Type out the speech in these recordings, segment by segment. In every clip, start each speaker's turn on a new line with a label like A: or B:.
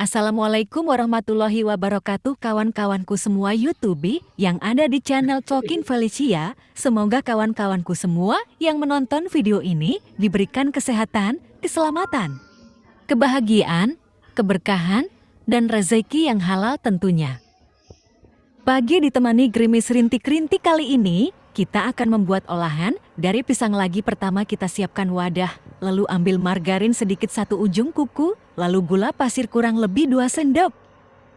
A: Assalamualaikum warahmatullahi wabarakatuh kawan-kawanku semua YouTube yang ada di channel Talking Felicia. Semoga kawan-kawanku semua yang menonton video ini diberikan kesehatan, keselamatan, kebahagiaan, keberkahan, dan rezeki yang halal tentunya. Pagi ditemani gerimis rintik-rintik kali ini, kita akan membuat olahan dari pisang lagi pertama kita siapkan wadah, lalu ambil margarin sedikit satu ujung kuku, lalu gula pasir kurang lebih 2 sendok.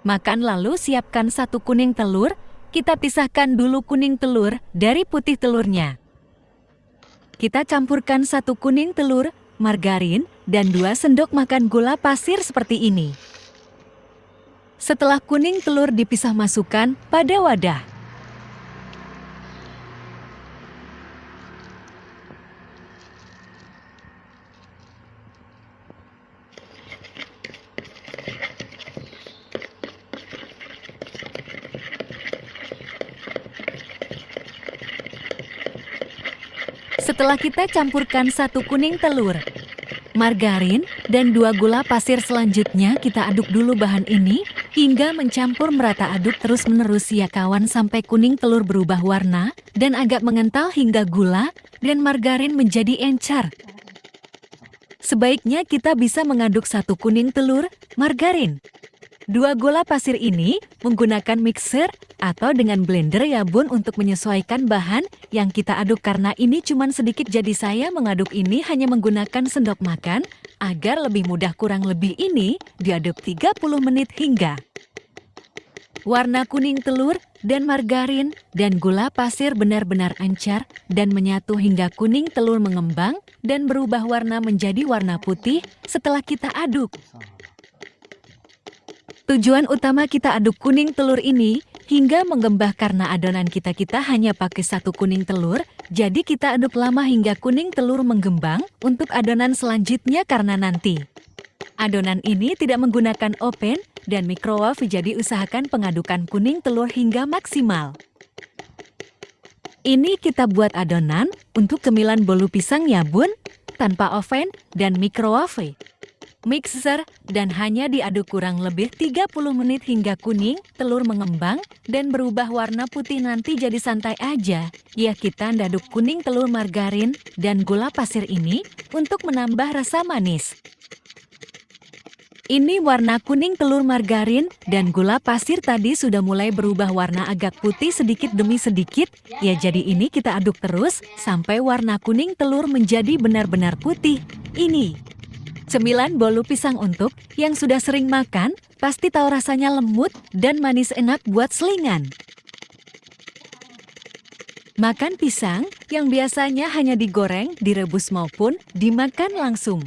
A: Makan lalu siapkan satu kuning telur, kita pisahkan dulu kuning telur dari putih telurnya. Kita campurkan satu kuning telur, margarin, dan 2 sendok makan gula pasir seperti ini. Setelah kuning telur dipisah masukkan pada wadah. Setelah kita campurkan satu kuning telur, margarin, dan dua gula pasir selanjutnya kita aduk dulu bahan ini hingga mencampur merata aduk terus-menerus ya kawan sampai kuning telur berubah warna dan agak mengental hingga gula dan margarin menjadi encer. Sebaiknya kita bisa mengaduk satu kuning telur, margarin, Dua gula pasir ini menggunakan mixer atau dengan blender ya bun untuk menyesuaikan bahan yang kita aduk karena ini cuma sedikit jadi saya mengaduk ini hanya menggunakan sendok makan agar lebih mudah kurang lebih ini diaduk 30 menit hingga. Warna kuning telur dan margarin dan gula pasir benar-benar encer dan menyatu hingga kuning telur mengembang dan berubah warna menjadi warna putih setelah kita aduk. Tujuan utama kita aduk kuning telur ini hingga menggembah karena adonan kita-kita hanya pakai satu kuning telur, jadi kita aduk lama hingga kuning telur menggembang untuk adonan selanjutnya karena nanti. Adonan ini tidak menggunakan oven dan microwave jadi usahakan pengadukan kuning telur hingga maksimal. Ini kita buat adonan untuk kemilan bolu pisang ya bun, tanpa oven dan microwave mixer, dan hanya diaduk kurang lebih 30 menit hingga kuning, telur mengembang, dan berubah warna putih nanti jadi santai aja. Ya kita daduk kuning telur margarin dan gula pasir ini untuk menambah rasa manis. Ini warna kuning telur margarin dan gula pasir tadi sudah mulai berubah warna agak putih sedikit demi sedikit. Ya jadi ini kita aduk terus sampai warna kuning telur menjadi benar-benar putih. Ini Cemilan bolu pisang untuk yang sudah sering makan, pasti tahu rasanya lembut dan manis enak buat selingan. Makan pisang yang biasanya hanya digoreng, direbus maupun dimakan langsung.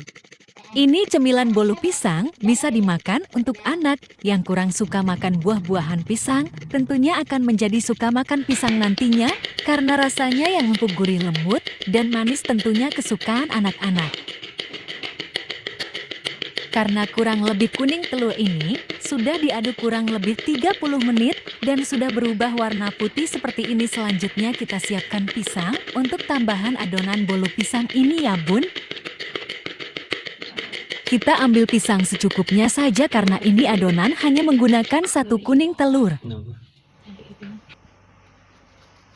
A: Ini cemilan bolu pisang bisa dimakan untuk anak yang kurang suka makan buah-buahan pisang, tentunya akan menjadi suka makan pisang nantinya karena rasanya yang empuk gurih lembut dan manis tentunya kesukaan anak-anak. Karena kurang lebih kuning telur ini sudah diaduk kurang lebih 30 menit dan sudah berubah warna putih seperti ini selanjutnya kita siapkan pisang untuk tambahan adonan bolu pisang ini ya bun. Kita ambil pisang secukupnya saja karena ini adonan hanya menggunakan satu kuning telur.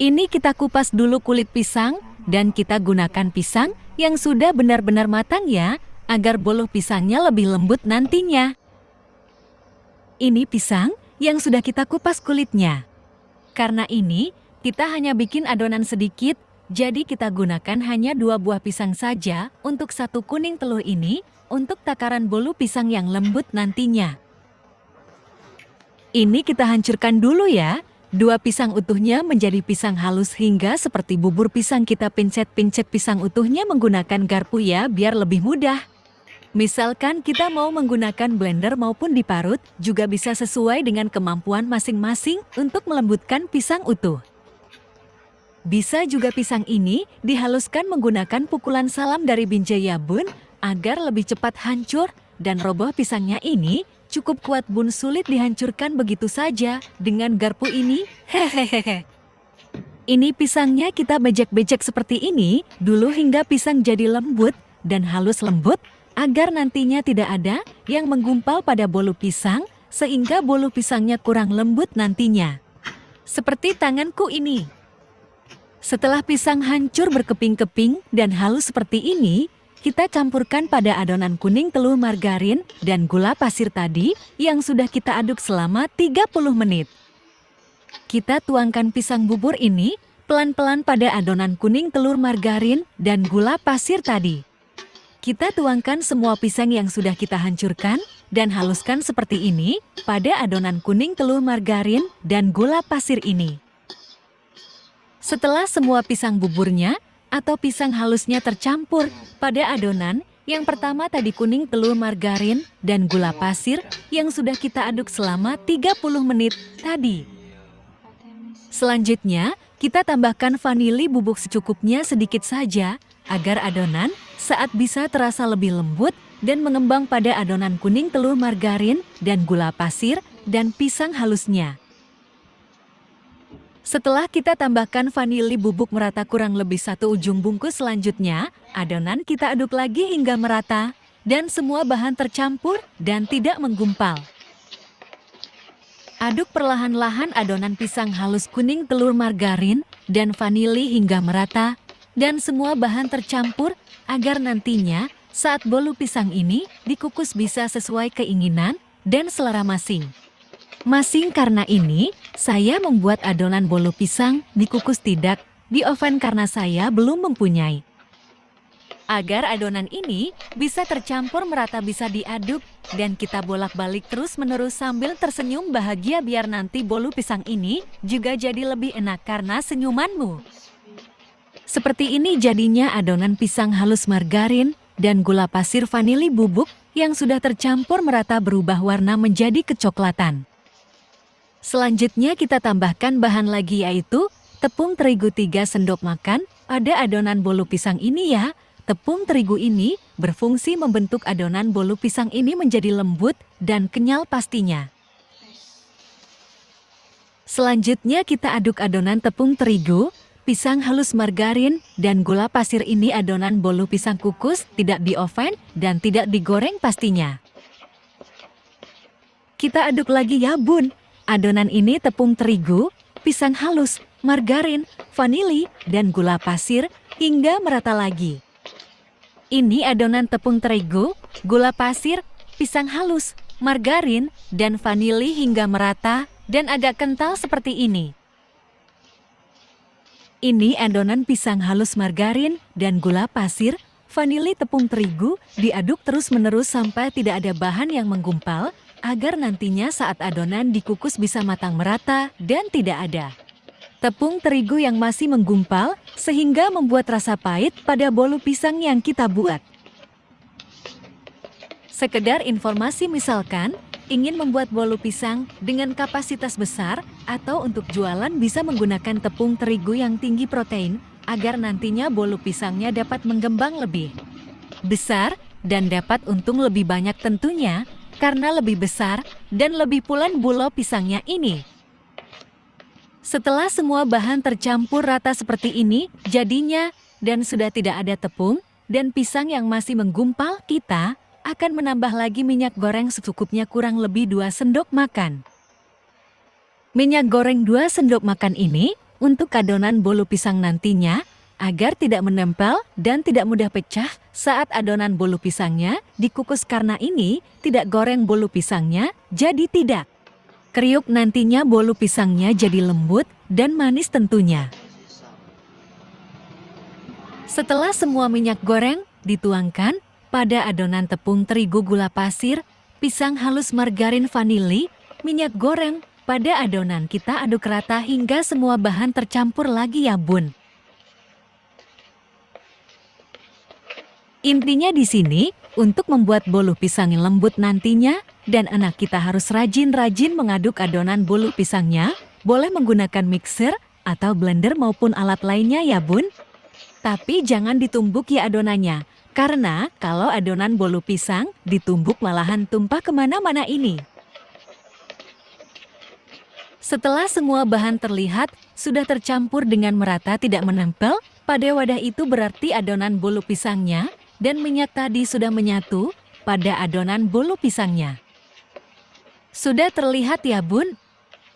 A: Ini kita kupas dulu kulit pisang dan kita gunakan pisang yang sudah benar-benar matang ya agar bolu pisangnya lebih lembut nantinya. Ini pisang yang sudah kita kupas kulitnya. Karena ini, kita hanya bikin adonan sedikit, jadi kita gunakan hanya dua buah pisang saja untuk satu kuning telur ini untuk takaran bolu pisang yang lembut nantinya. Ini kita hancurkan dulu ya. Dua pisang utuhnya menjadi pisang halus hingga seperti bubur pisang kita pincet-pincet pisang utuhnya menggunakan garpu ya biar lebih mudah. Misalkan kita mau menggunakan blender maupun diparut, juga bisa sesuai dengan kemampuan masing-masing untuk melembutkan pisang utuh. Bisa juga pisang ini dihaluskan menggunakan pukulan salam dari binjai bun agar lebih cepat hancur dan roboh pisangnya ini cukup kuat bun sulit dihancurkan begitu saja dengan garpu ini. Hehehe. Ini pisangnya kita bejek-bejek seperti ini dulu hingga pisang jadi lembut dan halus lembut agar nantinya tidak ada yang menggumpal pada bolu pisang sehingga bolu pisangnya kurang lembut nantinya. Seperti tanganku ini. Setelah pisang hancur berkeping-keping dan halus seperti ini, kita campurkan pada adonan kuning telur margarin dan gula pasir tadi yang sudah kita aduk selama 30 menit. Kita tuangkan pisang bubur ini pelan-pelan pada adonan kuning telur margarin dan gula pasir tadi. Kita tuangkan semua pisang yang sudah kita hancurkan dan haluskan seperti ini pada adonan kuning telur margarin dan gula pasir ini. Setelah semua pisang buburnya atau pisang halusnya tercampur pada adonan yang pertama tadi kuning telur margarin dan gula pasir yang sudah kita aduk selama 30 menit tadi. Selanjutnya, kita tambahkan vanili bubuk secukupnya sedikit saja agar adonan saat bisa terasa lebih lembut dan mengembang pada adonan kuning telur margarin dan gula pasir dan pisang halusnya. Setelah kita tambahkan vanili bubuk merata kurang lebih satu ujung bungkus selanjutnya, adonan kita aduk lagi hingga merata dan semua bahan tercampur dan tidak menggumpal. Aduk perlahan-lahan adonan pisang halus kuning telur margarin dan vanili hingga merata dan semua bahan tercampur agar nantinya saat bolu pisang ini dikukus bisa sesuai keinginan dan selera masing. Masing karena ini, saya membuat adonan bolu pisang dikukus tidak di oven karena saya belum mempunyai. Agar adonan ini bisa tercampur merata bisa diaduk dan kita bolak-balik terus-menerus sambil tersenyum bahagia biar nanti bolu pisang ini juga jadi lebih enak karena senyumanmu. Seperti ini jadinya adonan pisang halus margarin dan gula pasir vanili bubuk yang sudah tercampur merata berubah warna menjadi kecoklatan. Selanjutnya kita tambahkan bahan lagi yaitu tepung terigu 3 sendok makan pada adonan bolu pisang ini ya. Tepung terigu ini berfungsi membentuk adonan bolu pisang ini menjadi lembut dan kenyal pastinya. Selanjutnya kita aduk adonan tepung terigu, pisang halus margarin, dan gula pasir ini adonan bolu pisang kukus tidak di oven dan tidak digoreng pastinya. Kita aduk lagi ya bun, Adonan ini tepung terigu, pisang halus, margarin, vanili, dan gula pasir hingga merata lagi. Ini adonan tepung terigu, gula pasir, pisang halus, margarin, dan vanili hingga merata dan agak kental seperti ini. Ini adonan pisang halus margarin dan gula pasir, vanili tepung terigu diaduk terus-menerus sampai tidak ada bahan yang menggumpal agar nantinya saat adonan dikukus bisa matang merata dan tidak ada. Tepung terigu yang masih menggumpal sehingga membuat rasa pahit pada bolu pisang yang kita buat. Sekedar informasi misalkan, ingin membuat bolu pisang dengan kapasitas besar atau untuk jualan bisa menggunakan tepung terigu yang tinggi protein agar nantinya bolu pisangnya dapat mengembang lebih besar dan dapat untung lebih banyak tentunya karena lebih besar dan lebih pulen bulo pisangnya ini. Setelah semua bahan tercampur rata seperti ini, jadinya dan sudah tidak ada tepung dan pisang yang masih menggumpal, kita akan menambah lagi minyak goreng secukupnya kurang lebih 2 sendok makan. Minyak goreng 2 sendok makan ini untuk adonan bolu pisang nantinya agar tidak menempel dan tidak mudah pecah saat adonan bolu pisangnya dikukus karena ini tidak goreng bolu pisangnya jadi tidak. Kriuk nantinya bolu pisangnya jadi lembut dan manis tentunya. Setelah semua minyak goreng dituangkan pada adonan tepung terigu gula pasir, pisang halus margarin vanili, minyak goreng, pada adonan kita aduk rata hingga semua bahan tercampur lagi ya bun. Intinya di sini, untuk membuat bolu pisang lembut nantinya, dan anak kita harus rajin-rajin mengaduk adonan bolu pisangnya, boleh menggunakan mixer atau blender maupun alat lainnya ya bun. Tapi jangan ditumbuk ya adonannya, karena kalau adonan bolu pisang ditumbuk malahan tumpah ke mana-mana ini. Setelah semua bahan terlihat sudah tercampur dengan merata tidak menempel, pada wadah itu berarti adonan bolu pisangnya dan minyak tadi sudah menyatu pada adonan bolu pisangnya. Sudah terlihat ya bun?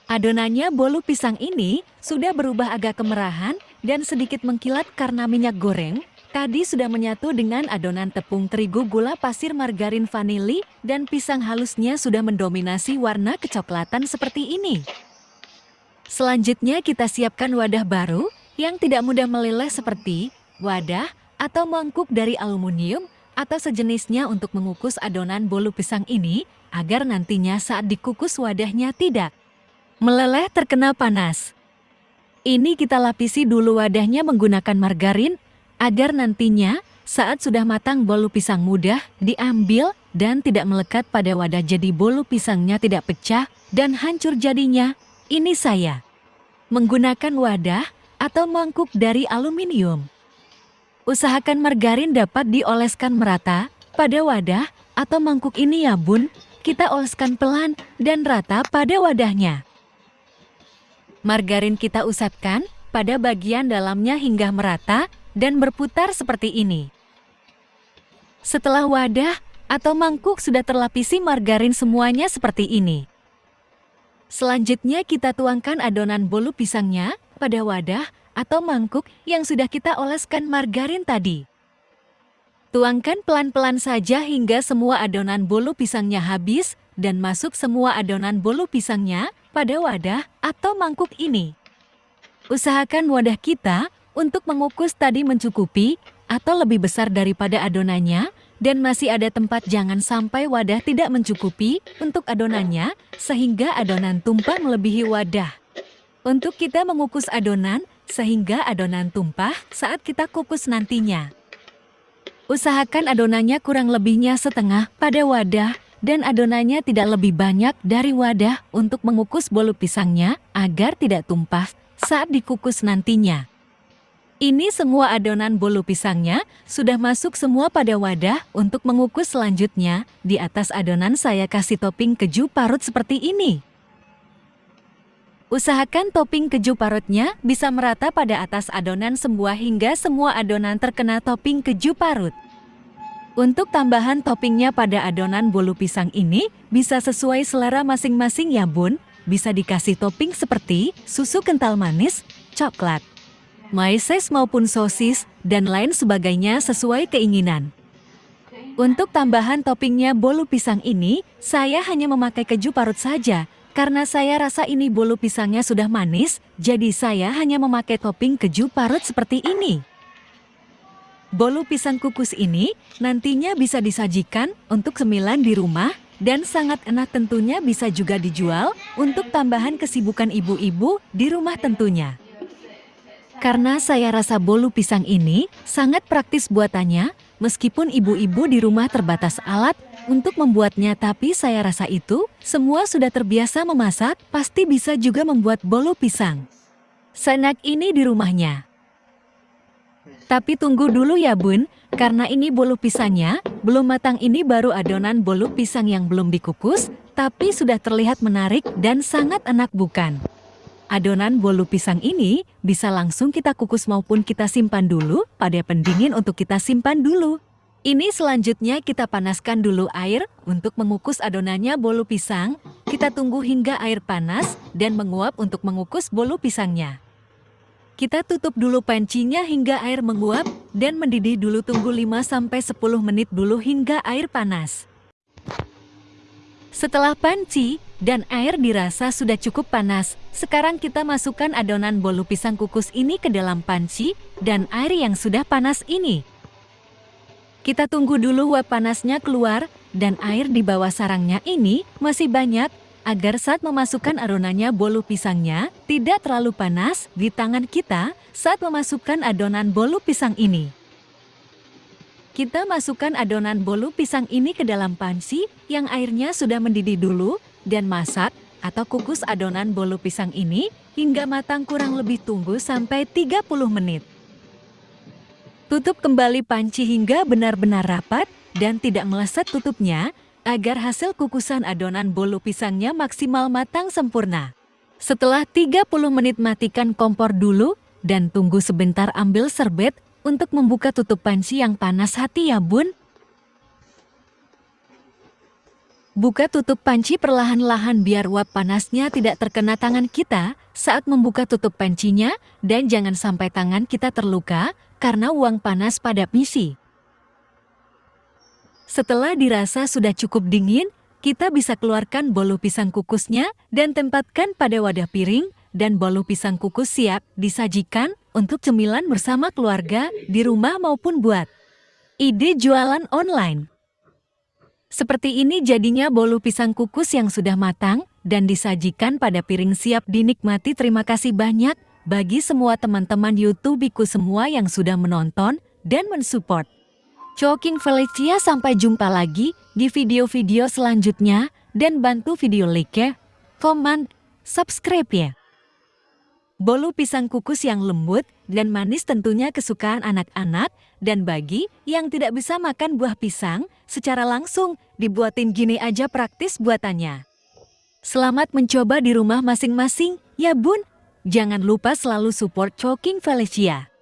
A: Adonannya bolu pisang ini sudah berubah agak kemerahan dan sedikit mengkilat karena minyak goreng. Tadi sudah menyatu dengan adonan tepung terigu gula pasir margarin vanili dan pisang halusnya sudah mendominasi warna kecoklatan seperti ini. Selanjutnya kita siapkan wadah baru yang tidak mudah meleleh seperti wadah atau mangkuk dari aluminium atau sejenisnya untuk mengukus adonan bolu pisang ini agar nantinya saat dikukus wadahnya tidak meleleh terkena panas. Ini kita lapisi dulu wadahnya menggunakan margarin agar nantinya saat sudah matang bolu pisang mudah diambil dan tidak melekat pada wadah jadi bolu pisangnya tidak pecah dan hancur jadinya. Ini saya menggunakan wadah atau mangkuk dari aluminium. Usahakan margarin dapat dioleskan merata pada wadah atau mangkuk ini ya bun. Kita oleskan pelan dan rata pada wadahnya. Margarin kita usapkan pada bagian dalamnya hingga merata dan berputar seperti ini. Setelah wadah atau mangkuk sudah terlapisi margarin semuanya seperti ini. Selanjutnya kita tuangkan adonan bolu pisangnya pada wadah atau mangkuk yang sudah kita oleskan margarin tadi. Tuangkan pelan-pelan saja hingga semua adonan bolu pisangnya habis dan masuk semua adonan bolu pisangnya pada wadah atau mangkuk ini. Usahakan wadah kita untuk mengukus tadi mencukupi atau lebih besar daripada adonannya dan masih ada tempat jangan sampai wadah tidak mencukupi untuk adonannya sehingga adonan tumpah melebihi wadah. Untuk kita mengukus adonan sehingga adonan tumpah saat kita kukus nantinya. Usahakan adonannya kurang lebihnya setengah pada wadah dan adonannya tidak lebih banyak dari wadah untuk mengukus bolu pisangnya agar tidak tumpah saat dikukus nantinya. Ini semua adonan bolu pisangnya sudah masuk semua pada wadah untuk mengukus selanjutnya. Di atas adonan saya kasih topping keju parut seperti ini. Usahakan topping keju parutnya bisa merata pada atas adonan semua hingga semua adonan terkena topping keju parut. Untuk tambahan toppingnya pada adonan bolu pisang ini bisa sesuai selera masing-masing ya bun. Bisa dikasih topping seperti susu kental manis, coklat, maises maupun sosis, dan lain sebagainya sesuai keinginan. Untuk tambahan toppingnya bolu pisang ini, saya hanya memakai keju parut saja. Karena saya rasa ini bolu pisangnya sudah manis, jadi saya hanya memakai topping keju parut seperti ini. Bolu pisang kukus ini nantinya bisa disajikan untuk cemilan di rumah dan sangat enak tentunya bisa juga dijual untuk tambahan kesibukan ibu-ibu di rumah tentunya. Karena saya rasa bolu pisang ini sangat praktis buatannya, meskipun ibu-ibu di rumah terbatas alat untuk membuatnya tapi saya rasa itu semua sudah terbiasa memasak, pasti bisa juga membuat bolu pisang. Senak ini di rumahnya. Tapi tunggu dulu ya bun, karena ini bolu pisangnya, belum matang ini baru adonan bolu pisang yang belum dikukus, tapi sudah terlihat menarik dan sangat enak bukan? Adonan bolu pisang ini bisa langsung kita kukus maupun kita simpan dulu pada pendingin untuk kita simpan dulu. Ini selanjutnya kita panaskan dulu air untuk mengukus adonannya bolu pisang. Kita tunggu hingga air panas dan menguap untuk mengukus bolu pisangnya. Kita tutup dulu pancinya hingga air menguap dan mendidih dulu tunggu 5-10 menit dulu hingga air panas. Setelah panci dan air dirasa sudah cukup panas, sekarang kita masukkan adonan bolu pisang kukus ini ke dalam panci dan air yang sudah panas ini. Kita tunggu dulu uap panasnya keluar dan air di bawah sarangnya ini masih banyak agar saat memasukkan adonannya bolu pisangnya tidak terlalu panas di tangan kita saat memasukkan adonan bolu pisang ini. Kita masukkan adonan bolu pisang ini ke dalam panci yang airnya sudah mendidih dulu dan masak atau kukus adonan bolu pisang ini hingga matang kurang lebih tunggu sampai 30 menit. Tutup kembali panci hingga benar-benar rapat dan tidak meleset tutupnya agar hasil kukusan adonan bolu pisangnya maksimal matang sempurna. Setelah 30 menit matikan kompor dulu dan tunggu sebentar ambil serbet untuk membuka tutup panci yang panas hati ya bun. Buka tutup panci perlahan-lahan biar uap panasnya tidak terkena tangan kita saat membuka tutup pancinya dan jangan sampai tangan kita terluka karena uang panas pada misi. Setelah dirasa sudah cukup dingin, kita bisa keluarkan bolu pisang kukusnya dan tempatkan pada wadah piring dan bolu pisang kukus siap disajikan untuk cemilan bersama keluarga di rumah maupun buat. Ide jualan online seperti ini jadinya bolu pisang kukus yang sudah matang dan disajikan pada piring siap dinikmati. Terima kasih banyak bagi semua teman-teman YouTubeku semua yang sudah menonton dan mensupport. Choking Felicia sampai jumpa lagi di video-video selanjutnya dan bantu video like, komen, subscribe ya. Bolu pisang kukus yang lembut dan manis tentunya kesukaan anak-anak dan bagi yang tidak bisa makan buah pisang secara langsung dibuatin gini aja praktis buatannya. Selamat mencoba di rumah masing-masing ya bun. Jangan lupa selalu support Choking Felicia.